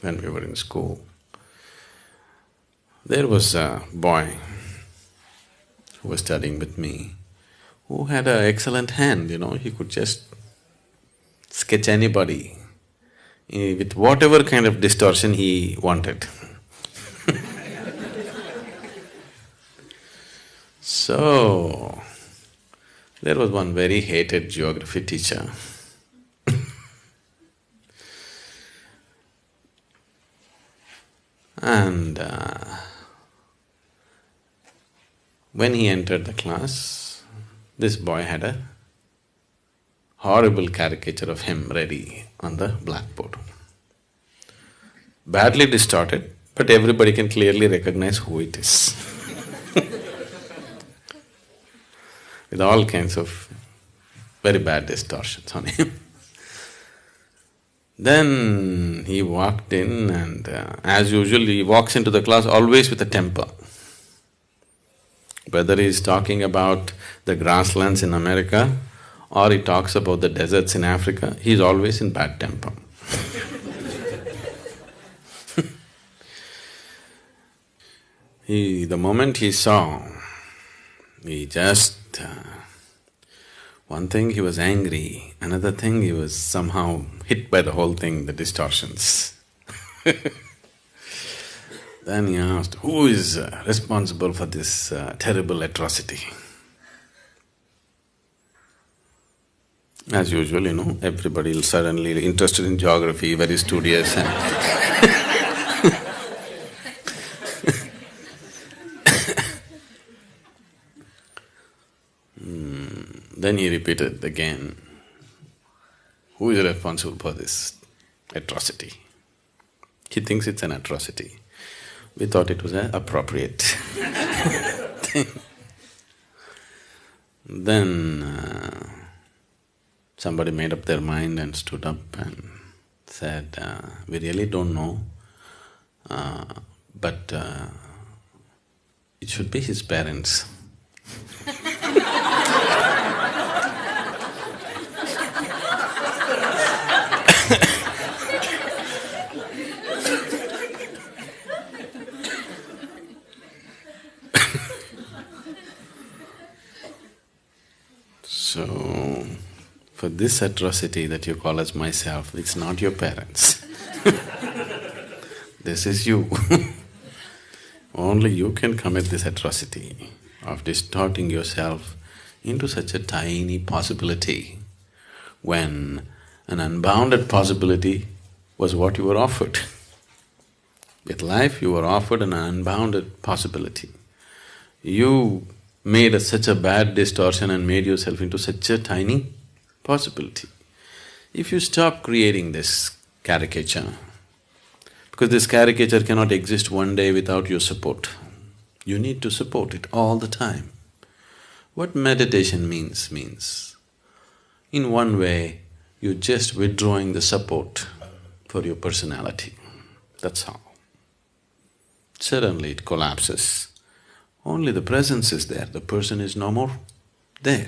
when we were in school. There was a boy who was studying with me who had an excellent hand, you know, he could just sketch anybody eh, with whatever kind of distortion he wanted. so, there was one very hated geography teacher and uh, when he entered the class, this boy had a horrible caricature of him ready on the blackboard. Badly distorted, but everybody can clearly recognize who it is with all kinds of very bad distortions on him. Then he walked in and uh, as usual he walks into the class always with a temper. Whether he's talking about the grasslands in America or he talks about the deserts in Africa, he's always in bad temper. he… the moment he saw, he just… Uh, one thing he was angry, another thing he was somehow hit by the whole thing, the distortions Then he asked, who is uh, responsible for this uh, terrible atrocity? As usual, you know, everybody suddenly interested in geography, very studious and Then he repeated again, who is responsible for this atrocity? He thinks it's an atrocity we thought it was an appropriate thing. Then uh, somebody made up their mind and stood up and said, uh, we really don't know, uh, but uh, it should be his parents. So, for this atrocity that you call as myself, it's not your parents this is you Only you can commit this atrocity of distorting yourself into such a tiny possibility when an unbounded possibility was what you were offered. With life, you were offered an unbounded possibility. You made a, such a bad distortion and made yourself into such a tiny possibility. If you stop creating this caricature, because this caricature cannot exist one day without your support, you need to support it all the time. What meditation means, means in one way, you're just withdrawing the support for your personality, that's all. Suddenly it collapses only the presence is there, the person is no more there.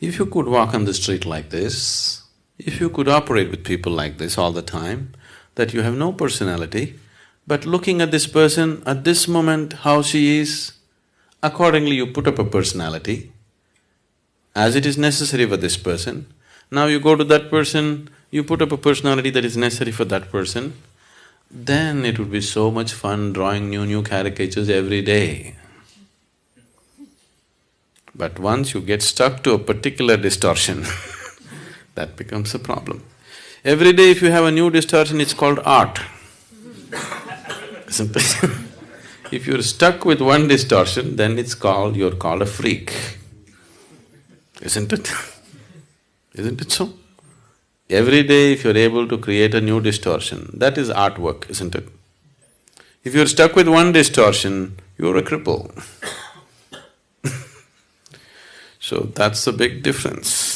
If you could walk on the street like this, if you could operate with people like this all the time, that you have no personality, but looking at this person at this moment, how she is, accordingly you put up a personality as it is necessary for this person. Now you go to that person, you put up a personality that is necessary for that person, then it would be so much fun drawing new, new caricatures every day. But once you get stuck to a particular distortion that becomes a problem. Every day if you have a new distortion, it's called art. Simple If you're stuck with one distortion, then it's called… you're called a freak. Isn't it? Isn't it so? Every day if you're able to create a new distortion, that is artwork, isn't it? If you're stuck with one distortion, you're a cripple so that's the big difference.